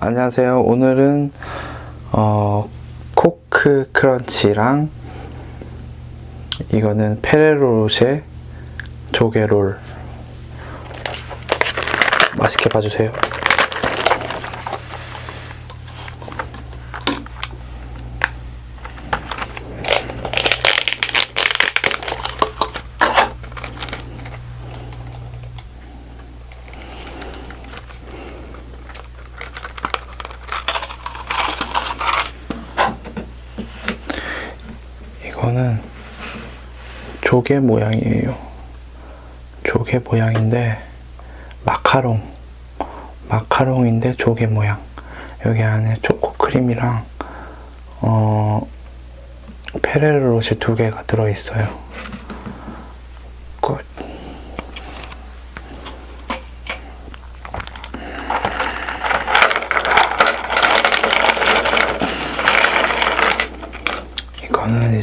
안녕하세요. 오늘은 어, 코크 크런치랑 이거는 페레로로쉐 조개롤 맛있게 봐주세요. 이거는 조개 모양이에요. 조개 모양인데 마카롱 마카롱인데 조개 모양 여기 안에 초코 크림이랑 어 페레로로쉐 두 개가 들어 있어요.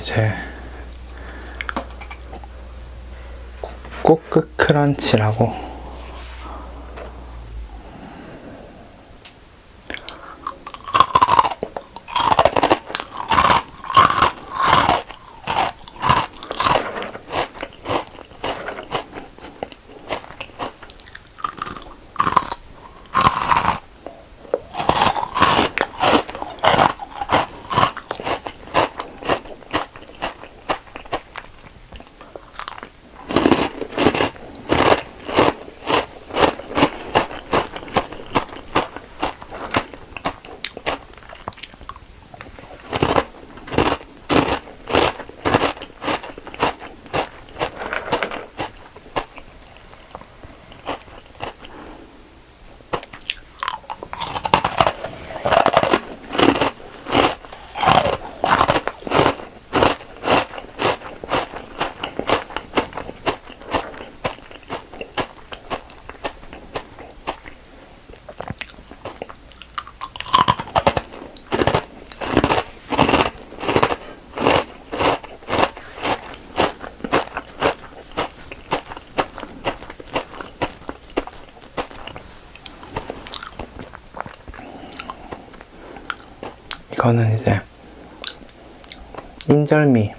이제 꼬끄 크런치라고 이거는 이제 인절미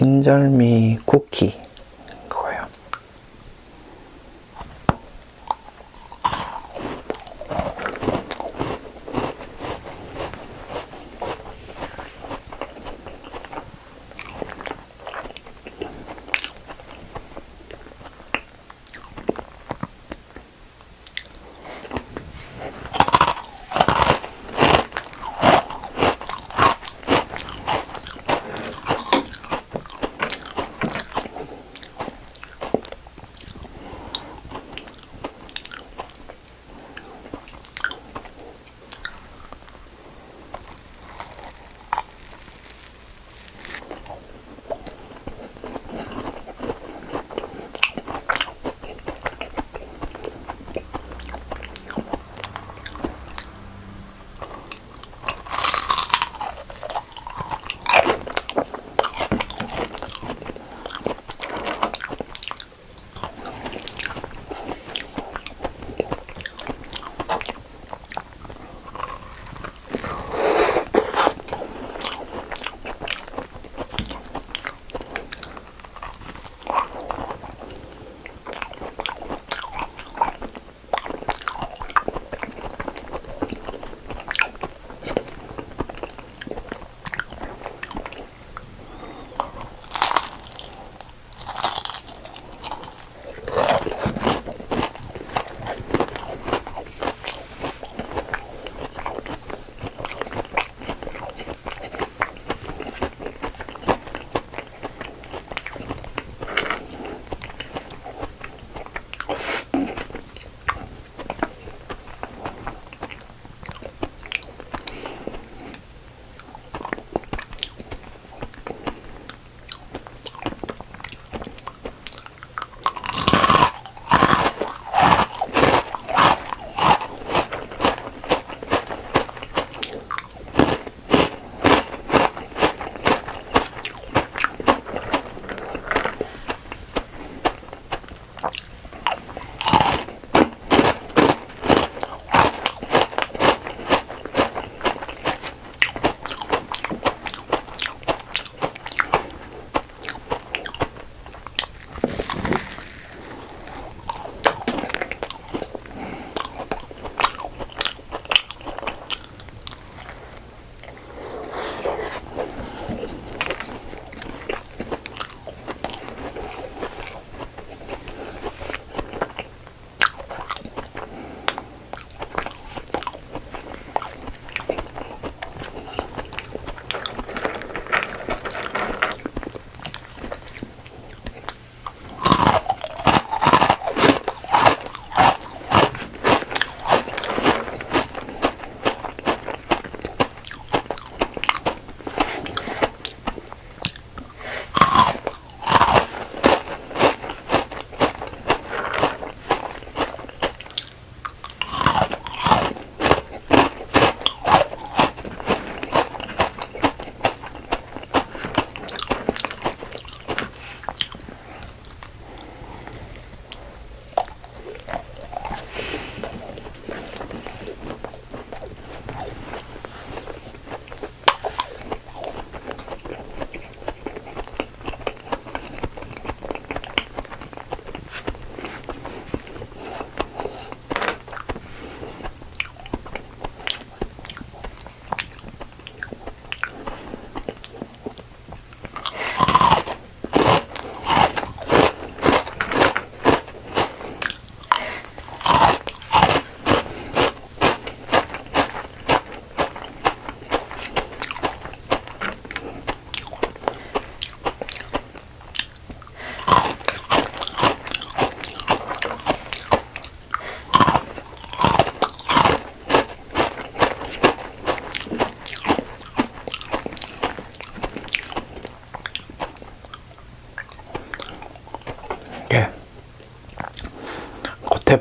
인절미 쿠키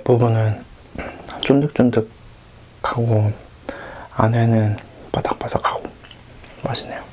겉부분은 쫀득쫀득하고 안에는 바삭바삭하고 맛있네요.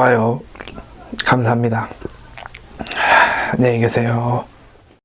좋아요, 감사합니다. 안녕히 계세요.